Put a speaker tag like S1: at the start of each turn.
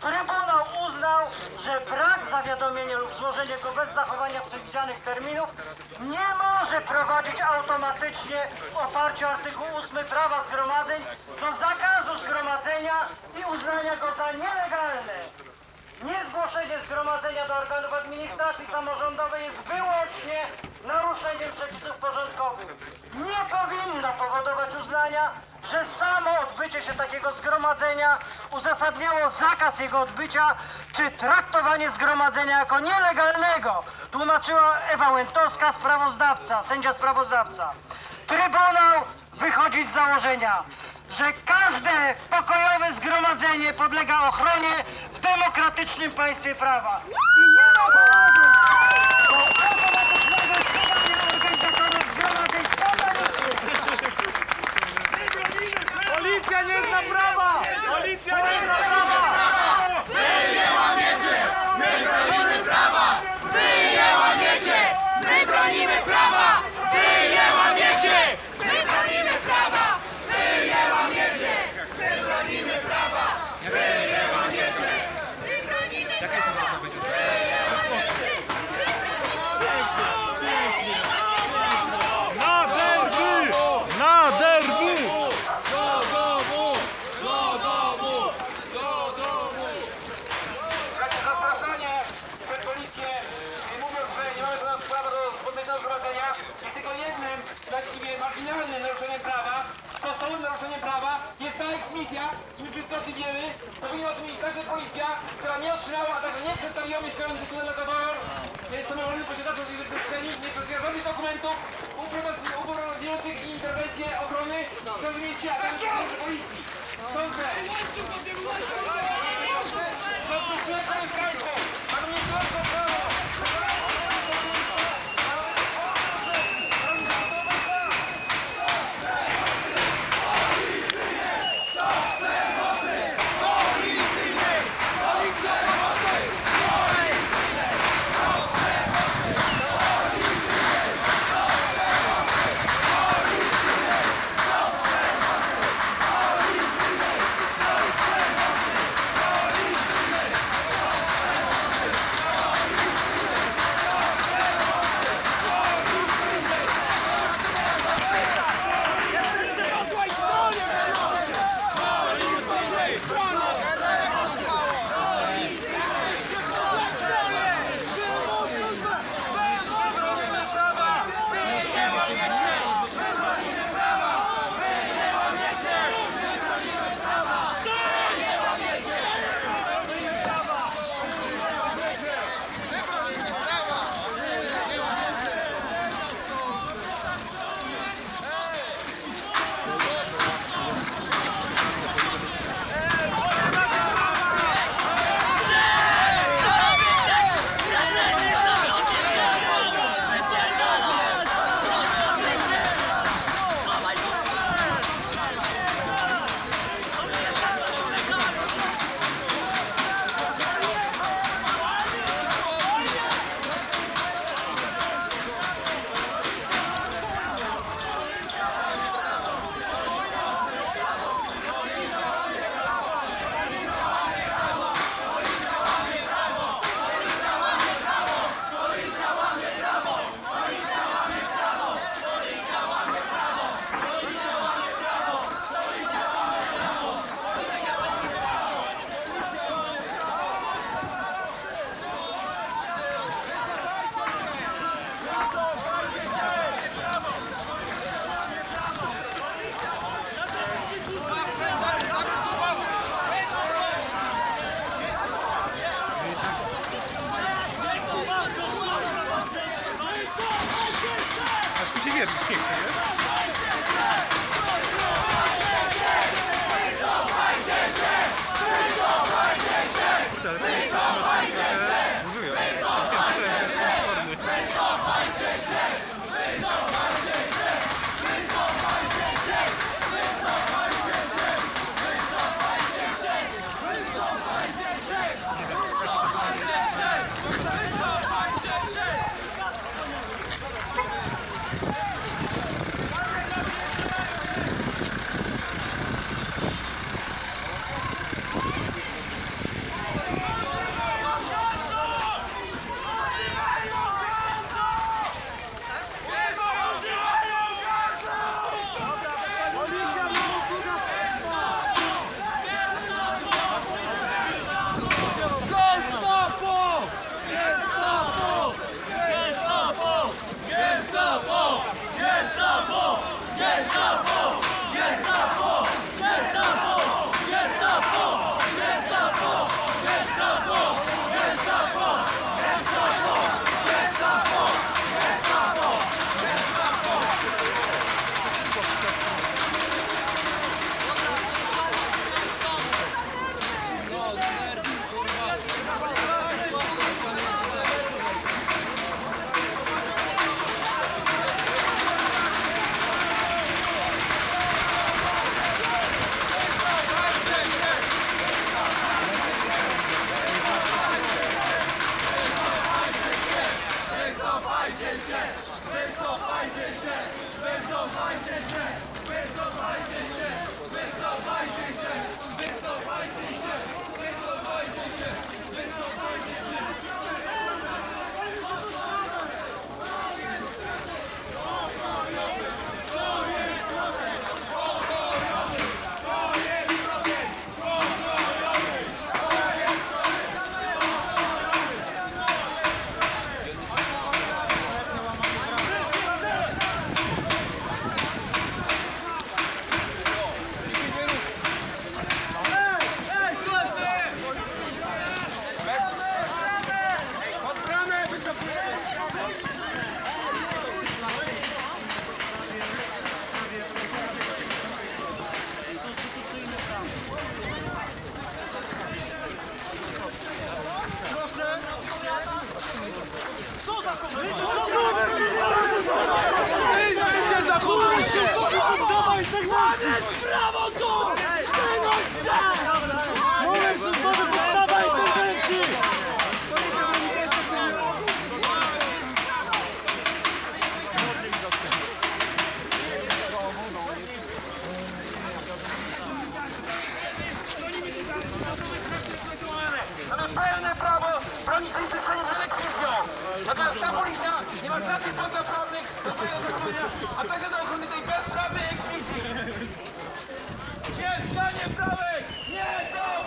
S1: Trybunał uznał, że brak zawiadomienia lub złożenie go bez zachowania przewidzianych terminów nie może prowadzić automatycznie w oparciu o artykuł 8 prawa zgromadzeń do zakazu zgromadzenia i uznania go za nielegalne. Niezgłoszenie zgromadzenia do organów administracji samorządowej jest wyłącznie naruszeniem przepisów porządkowych. Nie powinno powodować uznania, że samo odbycie się takiego zgromadzenia uzasadniało zakaz jego odbycia, czy traktowanie zgromadzenia jako nielegalnego, tłumaczyła Ewa Łętowska, sprawozdawca, sędzia sprawozdawca. Trybunał wychodzi z założenia, że każde pokojowe zgromadzenie podlega ochronie w demokratycznym państwie prawa. I nie ma
S2: Policja nie zna prawa! Policja nie zna prawa!
S3: Wy je łamiecie! My bronimy prawa! Wy je łamiecie! My bronimy prawa! Wy je łamiecie! My bronimy prawa! Wy je łamiecie! My bronimy prawa!
S2: Na
S4: do jest tylko jednym, właściwie marginalnym naruszeniem prawa. Podstawowym naruszeniem prawa jest ta eksmisja i my wszyscy o tym wiemy. Powinna o tym wiedzieć także policja, która nie otrzymała, a także nie przedstawiła mieszkających tu lokatorów, więc samorządy posiadacze tej przestrzeni nie przedstawiają żadnych dokumentów uprowadzających interwencję ochrony, które mieliście, a także policji. Administracja
S2: Aż mi się wierzyć
S4: a także do ochrony tej bezprawnej eksmisji. Nie, zdanie prawej! Nie, prawej!